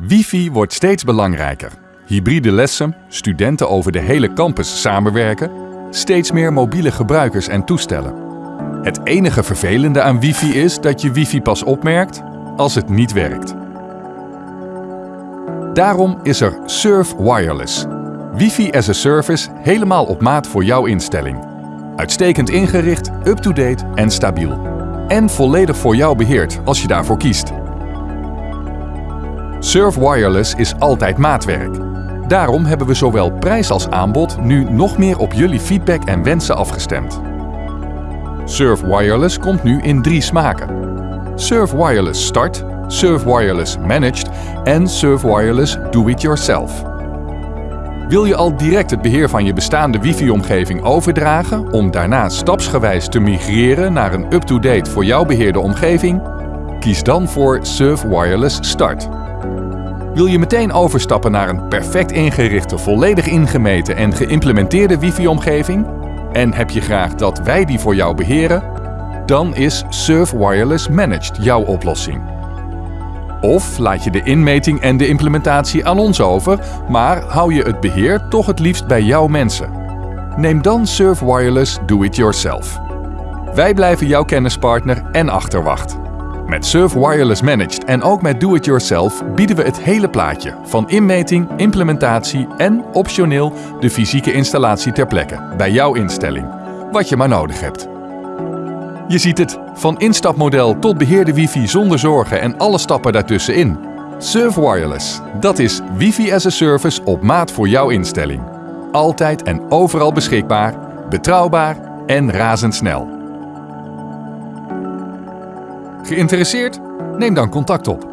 Wifi wordt steeds belangrijker. Hybride lessen, studenten over de hele campus samenwerken, steeds meer mobiele gebruikers en toestellen. Het enige vervelende aan wifi is dat je wifi pas opmerkt als het niet werkt. Daarom is er Surf Wireless. Wifi as a service helemaal op maat voor jouw instelling. Uitstekend ingericht, up-to-date en stabiel. En volledig voor jou beheerd als je daarvoor kiest. Surf Wireless is altijd maatwerk. Daarom hebben we zowel prijs als aanbod nu nog meer op jullie feedback en wensen afgestemd. Surf Wireless komt nu in drie smaken. Surf Wireless Start, Surf Wireless Managed en Surf Wireless Do-It-Yourself. Wil je al direct het beheer van je bestaande wifi-omgeving overdragen om daarna stapsgewijs te migreren naar een up-to-date voor jouw beheerde omgeving? Kies dan voor Surf Wireless Start. Wil je meteen overstappen naar een perfect ingerichte, volledig ingemeten en geïmplementeerde wifi-omgeving? En heb je graag dat wij die voor jou beheren? Dan is Surf Wireless Managed jouw oplossing. Of laat je de inmeting en de implementatie aan ons over, maar hou je het beheer toch het liefst bij jouw mensen. Neem dan Surf Wireless Do It Yourself. Wij blijven jouw kennispartner en achterwacht. Met Surf Wireless Managed en ook met Do It Yourself bieden we het hele plaatje van inmeting, implementatie en optioneel de fysieke installatie ter plekke bij jouw instelling, wat je maar nodig hebt. Je ziet het, van instapmodel tot beheerde wifi zonder zorgen en alle stappen daartussenin. Surf Wireless, dat is wifi as a service op maat voor jouw instelling. Altijd en overal beschikbaar, betrouwbaar en razendsnel. Geïnteresseerd? Neem dan contact op.